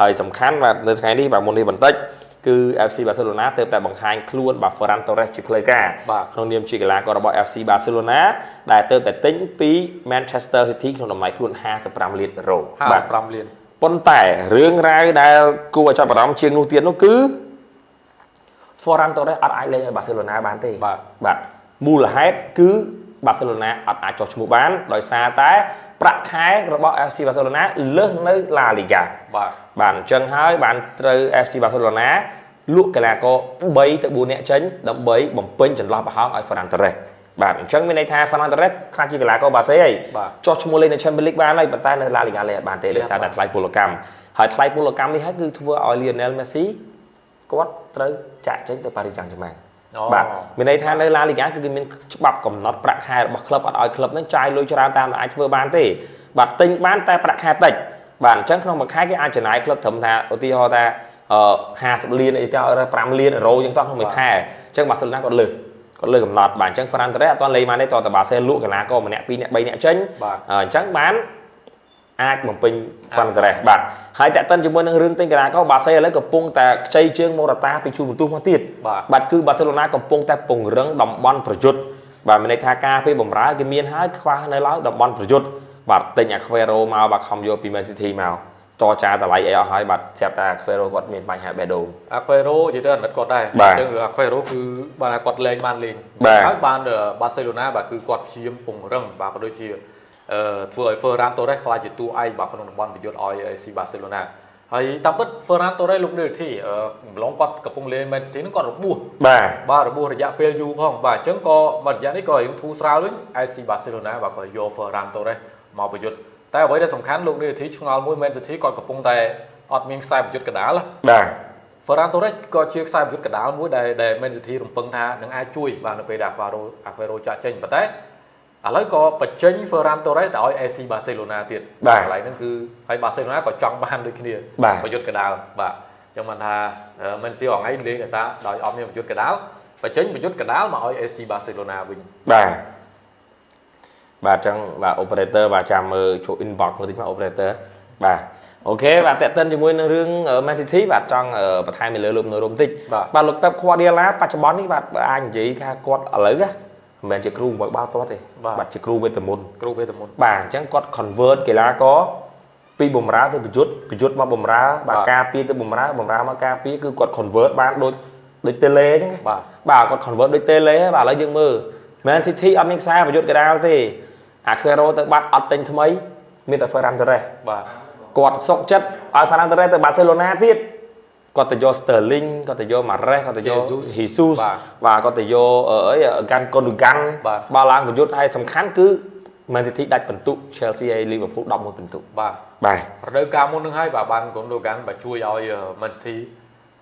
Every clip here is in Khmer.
ហើយសំខាន់បាទនៅថ្ងៃនេះបាទមុននេះបន្តិចគឺ FC Barcelona ទើបតែបង្ហាញខ្លួនបាទ Ferran Torres ជាផ្លូវការបាទក្នុងនាមជាកីឡាកររបស់ FC Barcelona ដែលទើបតែទិញពី Manchester City ក្នុងតម្លៃខ្លួន55លានអឺរ៉ូបាទ55លានប៉ុន្តែរឿងរ៉ាវដែលគួរឲ្យចាប់អារម្មណ៍ជាងនោះទៀតនោះគឺ Ferran Torres អត់អាចលេងឲ្យ Barcelona បានទេបាទបាទមូលហេតុគឺ Barcelona អត់អាចចុះឈ្មោះបានដោយសារតែប្រាក់ខែរបស់ FC Barcelona លើសនៅ La Liga បាទបាទអញ្ចឹងហើយបានត្រូវ FC Barcelona លក់កីឡាករ3ទៅ4នាក់ចេញដើម្បីបំពេញចន្លោះប្រហោងឲ្យ Ferran Torres បាទអញ្ចឹងមានន័យថា Ferran Torres ខ្លះជាកីឡាករបាសេហើយបាទចុះឈ្មោះលេងនៅ Champions League បានហើយប៉ុន្តែនៅ La Liga លេងអត់បានទេលេដោយងអត់សារតែបានថ្លៃពលកម្មហើយថ្លៃពលកម្មនេះហើយគឺធ្វើឲ្យ Lionel Messi គាត់ត្រូវចាក់ចេញទៅ Paris Saint-Germain អូ បាទមានន័យថានៅ La Liga គឺគេមានច្បាប់កំណត់ប្រាក់ខែរបស់ក្លឹបអត់ឲ្យក្លឹបហ្នឹងចាយលុយច្រើនតាមតែអាចធ្វើបានទេបាទទិញបានតែប្រាក់ខែតិចបាទអញ្ចឹងក្នុងមួយខែគេអាចចំណាយក្លឹបត្រឹមថាឧទាហរណ៍ថាអឺ50លានអីទៅ5លានអឺរ៉ូអញ្ចឹងតោះក្នុងមួយខែអញ្ចឹងបាសេឡូណាគាត់លើសគាត់លើសកំណត់បាទអញ្ចឹង Ferran Torres អត់ទាន់លេងបានទេតោះតែបាសេលក់កីឡាករម្នាក់ពីរនាក់បីនាក់ចេញបាទអញ្ចឹងបាន អាចបំពេញ Ferran Torres បាទហើយតាក់ទិនជាមួយនឹងរឿងទិញកីឡាករបាសេឥឡូវកំពុងតែខ្ចីជើងមូរ៉ាតាពីជួរបន្ទុះមកទៀតបាទបាទគឺបាសេឡូណាកំពុងតែពង្រឹងតំបន់ប្រយុទ្ធបាទមានន័យថាការពេលបំរើគេមានហើយខ្វះនៅឡើយតំបន់ប្រយុទ្ធបាទទិញ Aquero មកបាទខំយកពី Man City មកចរចាតម្លៃអីអស់ហើយបាទស្រាប់តែ Aquero គាត់មានបញ្ហាបេះដូងអាខ្វេរ៉ូនិយាយទៅអាណិតគាត់ដែរបាទអញ្ចឹងអាខ្វេរ៉ូគឺបាទគាត់លេងបានលេងបាទហើយបានបាសេឡូណាបាទគឺគាត់ព្យាយាមពង្រឹងបាទក៏ដូចជាអឺ ធ្វើឲ្យ Ferran Torres ខ្លាចជាតួឯកបាទក្នុងតំបន់ប្រយុទ្ធឲ្យ AC Barcelona ហើយតាមពិត Ferran Torres លោកនេះទីអឺម្លងគាត់កំពុងលេង Man City ហ្នឹងគាត់របួសបាទបាទរបួសរយៈពេលយូរផងបាទអញ្ចឹងក៏មួយរយៈនេះក៏រៀងធូរស្រាលវិញ AC Barcelona បាទក៏យក Ferran Torres មកប្រយុទ្ធតែអ្វីដែលសំខាន់លោកនេះទីឆ្ងល់មួយ Man City គាត់កំពុងតែអត់មានខ្សែប្រយុទ្ធកណ្ដាលណាបាទ Ferran Torres ក៏ជាខ្សែប្រយុទ្ធកណ្ដាលមួយដែលដែល Man City រំពឹងថានឹងអាចជួយបាទនៅពេលដែល Alvaro Aguero ចាក់ចេញប៉ុន្តែ ឥឡូវក៏បញ្ចេញ Ferran Torres ទៅឲ្យ AC Barcelona ទៀតបាទកន្លែងហ្នឹងគឺហើយ Barcelona ក៏ចង់បានដូចគ្នាបាទប្រយុទ្ធកណ្ដាលបាទអញ្ចឹងបានថាអឺ Man City រងថ្ងៃលេងដោយសារដោយអត់មានប្រយុទ្ធកណ្ដាលបញ្ចេញប្រយុទ្ធកណ្ដាលមកឲ្យ AC Barcelona វិញបាទបាទអញ្ចឹងបាទ operator បាទចាំមើលចូល inbox មើលតិចមក operator បាទអូខេបាទតេតិនជាមួយនឹងរឿង Man City បាទចង់អឺបន្ថែមនៅលើលោកនៅរមតិចបាទបាទលោក Pep Guardiola បច្ចុប្បន្ននេះបាទបើអាចនិយាយថាគាត់ឥឡូវណា មិនមែនជាគ្រូមួយបាល់ទាត់ទេបាទបាទជាគ្រូវេទមន្តគ្រូវេទមន្តបាទអញ្ចឹងគាត់ convert កីឡាករពីបំរើទៅប្រយុទ្ធប្រយុទ្ធមកបំរើបាទបាទការពារទៅបំរើបំរើមកការពារគឺគាត់ convert បានដូចដូច tele អញ្ចឹងណាបាទបាទគាត់ convert ដូច tele ហើយបាទឥឡូវយើងមើល Man City អត់មានខ្សែប្រយុទ្ធកដាលទេ Aguero ទៅបាត់អត់ទិញថ្មី មានតែ Ferran Torres បាទគាត់សុកចិត្តឲ្យ Ferran Torres ទៅ Barcelona ទៀត គាត់ទៅយក Sterling គាត់ទៅយក Mahrez គាត់ទៅយក Jesus Jesus បាទបាទគាត់ទៅយកអឺអី Gan Gundogan បាទបាល់ឡើងប្រយុទ្ធហើយសំខាន់គឺ Man City ដាច់បន្ទុក Chelsea ហើយ Liverpool 11បន្ទុកបាទបាទរដូវកាលមុននឹងហើយបាទបានកូនដូកានបាទជួយឲ្យ Man City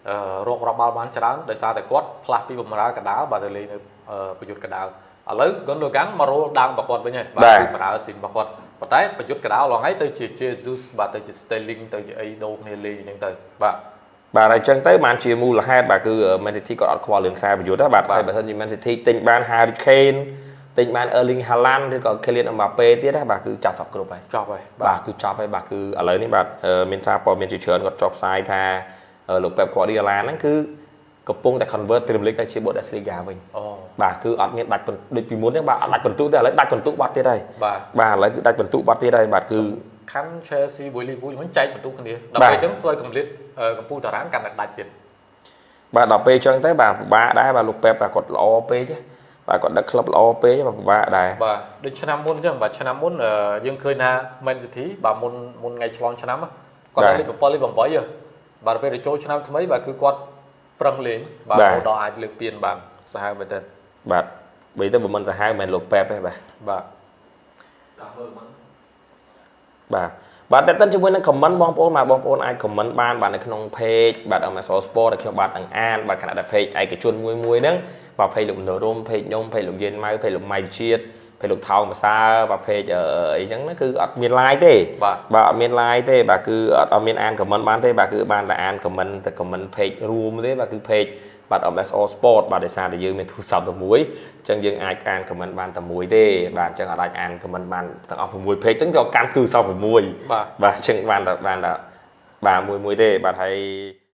អឺរករាប់បាល់បានច្រើនដោយសារតែគាត់ផ្លាស់ពីបំរើកណ្ដាលបាទទៅលេងនៅអឺប្រយុទ្ធកណ្ដាលឥឡូវកូនដូកានមករលដើមរបស់គាត់វិញហើយបាទគឺបរើស៊ីនរបស់គាត់ប៉ុន្តែប្រយុទ្ធកណ្ដាលឡងហើយទៅជា Jesus បាទទៅជា Sterling ទៅជាអីដូរគ្នាលេងអញ្ចឹងទៅបាទ បាទហើយអញ្ចឹងទៅបានជាមូលហេតុបាទគឺ Man City គាត់អត់ខ្វល់រឿងខ្សែប្រយុទ្ធណាបាទបាទហើយបើសិនជា Man City ទិញបាន Harry Kane ទិញបាន Erling Haaland ឬក៏ Kylian Mbappe ទៀតណាបាទគឺចាប់សពគ្រប់ហើយចប់ហើយបាទគឺចប់ហើយបាទគឺឥឡូវនេះបាទអឺមានសារព័ត៌មានជាច្រើនគាត់ចុះផ្សាយថាអឺលោក Pep Guardiola ហ្នឹងគឺកំពុងតែ convert Premier League ទៅជា Bundesliga វិញអូបាទគឺអត់មានដាច់បន្ដូចពីមុនទេបាទអត់ដាច់បន្ទុកទេឥឡូវដាច់បន្ទុកបាត់ទៀតហើយបាទបាទឥឡូវគឺដាច់បន្ទុកបាត់ទៀតហើយបាទគឺខាន់ Chelsea មួយ Liverpool ហ្នឹងចែកបន្ទុកគ្នាដើម្បីអញ្ចឹងធ្វើឲ្យកម្រិតអឺ កម្ពុជាតារាងកាន់តែដាច់ទៀតបាទដល់ពេលអញ្ចឹងទៅបាទពិបាកដែរបាទលោកប៉េបបាទគាត់ល្អពេកទេបាទគាត់ដឹកក្លឹបល្អពេកទេបាទពិបាកដែរបាទដូចឆ្នាំមុនអញ្ចឹងបាទឆ្នាំមុនអឺយើងឃើញថា Man City បាទមុនមុនថ្ងៃឆ្លងឆ្នាំហ្នឹងគាត់បាទលេខ7លេខ8ហ៎បាទពេលទៅចូលឆ្នាំថ្មីបាទគឺគាត់ប្រឹងលេងបាទបាទរហូតដល់អាចលើកពានបានសាហាវមែនទែនបាទបីទៅបើមិនសាហាវមិនមែនលោកប៉េបទេបាទបាទបាទ បាទតែតិនជាមួយនឹង comment បងប្អូនបាទបងប្អូនអាច comment បានបាទនៅក្នុង page បាទ MSO Sport ដែលខ្ញុំបាទទាំងអានបាទខណៈដែល page ឯកជនមួយមួយហ្នឹងបាទ page លោកមនោរម page ខ្ញុំ page លោកយៀនម៉ៅ page លោកម៉ៃជាតិ page លោកថោងភាសាបាទ page អឺអីចឹងហ្នឹងគឺអត់មាន live ទេបាទបាទអត់មាន live ទេបាទគឺអត់អត់មានអាន comment បានទេបាទគឺបានតែអាន comment តែ comment page រួមទេបាទគឺ page បាទ MSO Sport បាទដោយសារតែយើងមានទូរស័ព្ទតែមួយអញ្ចឹងយើងអាចអាន comment បានតែមួយទេបាទអញ្ចឹងអត់អាចអាន comment បានទាំងអស់6 page អញ្ចឹងយកកាន់ទូរស័ព្ទ6បាទបាទអញ្ចឹងបានតែបានតែបាទមួយមួយទេបាទហើយ